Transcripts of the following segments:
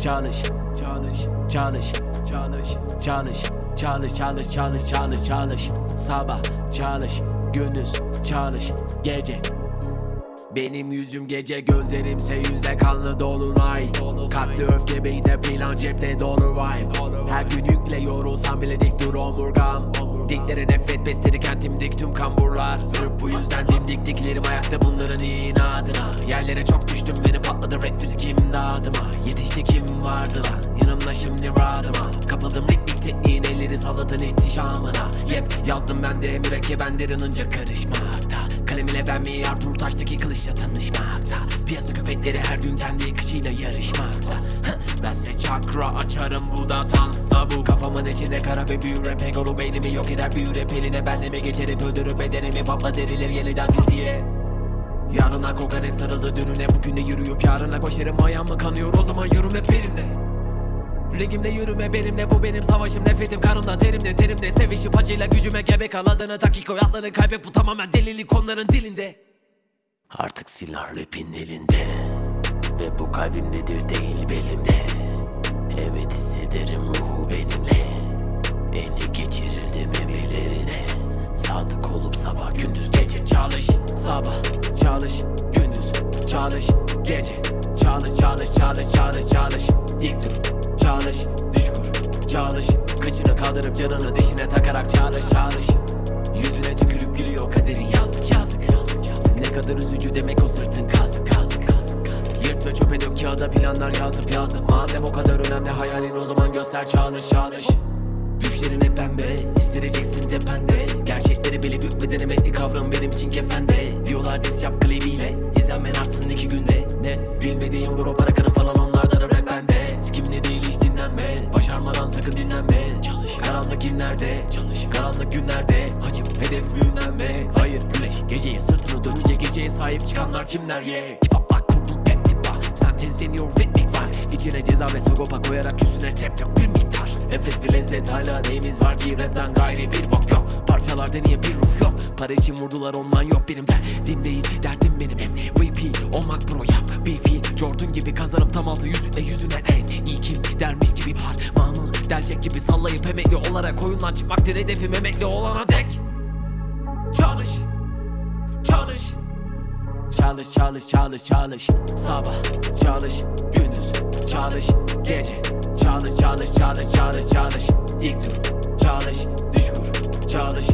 çalış çalış çalış çalış çalış çalış çalış çalış çalış çalış. Sabah çalış gündüz çalış gece. Benim yüzüm gece gözlerimse yüzde kanlı dolunay. Kalpli öfke beyinde plan cepte dolu vibe. Her gün yükle yorulsam bile dik dur omurgam. Diklere nefret besleri kentimdik tüm kamburlar. Sırf bu yüzden dimdik diklerim ayakta bunların inadına. Yerlere çok düştüm beni patladı rap müzik imdadıma Yetişti kim vardı lan? Yanımda şimdi rahatıma Kapıldım ritmik tekniğin elleri salatın ihtişamına. Yep yazdım ben de mürekkebenlerin derin karışmakta. Kalem ile ben mi Arthur Taş'taki kılıçla tanışmakta? Piyasa köpekleri her gün kendi kışıyla yarışmakta. Heh, Bense çakra açarım bu da tansta bu. Kafamın içinde kara ve büyür rap Egolu beynimi yok eder büyür rap eline Benlemi geçerip öldürüp bedenimi Patla derilir yeniden fiziğe Yarına korkan hep sarıldı dününe Bugüne yürüyüp yarına koşarım Ayağım mı kanıyor o zaman yürüm hep elimde Ligimde yürüme benimle bu benim savaşım. Nefretim karımda terimde terimde. Sevişip acıyla gücüme gebe kal adını Dakika hayatlarını kaybet bu tamamen delilik onların dilinde. Artık silah rapin elinde. Ve bu kalbimdedir değil belimde. Evet hissederim ruhu benimle. Geçirirdim emirlerine Sadık olup sabah gündüz gece çalış Sabah çalış gündüz çalış gece Çalış çalış çalış çalış çalış. Dik dur çalış düş kur çalış. Kıçını kaldırıp canını dişine takarak çalış çalış. Yüzüne tükürüp gülüyor kaderin yazık yazık yazık yazık. Ne kadar üzücü demek o sırtın kazık kazık kazık kazık. Yırt ve çöpe dök kağıda planlar yazıp yazıp. Madem o kadar önemli hayalin o zaman göster çalış çalış. Düşlerin hep pembe İstireceksin tepende Hükmeden emekli kavram benim için kefende. Diyorlar diz yap klibiyle İzlenmen artsın iki günde? Ne bilmediğim bro para kırın falan onlardan rap bende. Sikimli değil hiç dinlenme. Başarmadan sakın dinlenme. Çalış. Karanlık günlerde. Çalış. Karanlık günlerde. Hacım hedef büyünlenme Hayır güneş geceye sırtını dönünce geceye sahip çıkanlar kimler? Ye yeah. Hip hop bak kurdum pep tipa Sentezleniyor ritmik var İçine ceza ve sagopa koyarak üstüne trap yok bir miktar. Enfes bir lezzet hala neyimiz var ki rapten gayri bir bok yok. Parçalarda niye bir ruh yok Para için vurdular ondan yok benim. Derdim değil Derdim benim MVP olmak bro yap. Fiil Jordan gibi kazanıp tam altı yüzüne yüzüne en iyi kim dermiş gibi parmağını Delecek gibi sallayıp emekli olarak oyundan çıkmaktır hedefim. Emekli olana dek Çalış Çalış. Çalış çalış çalış çalış. Sabah çalış gündüz çalış gece Çalış çalış çalış çalış çalış. Dik dur çalış düş kur çalış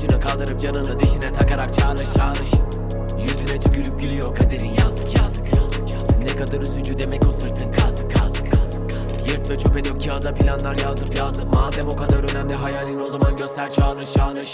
Kıçını kaldırıp canını dişine takarak çalış çalış Yüzüne tükürüp gülüyor kaderin yazık yazık yazık yazık. Ne kadar üzücü demek o sırtın kazık kazık kazık kazık. Yırt ve çöpe dök kağıda planlar yazıp yazıp. Madem o kadar önemli hayalin o zaman göster çalış çalış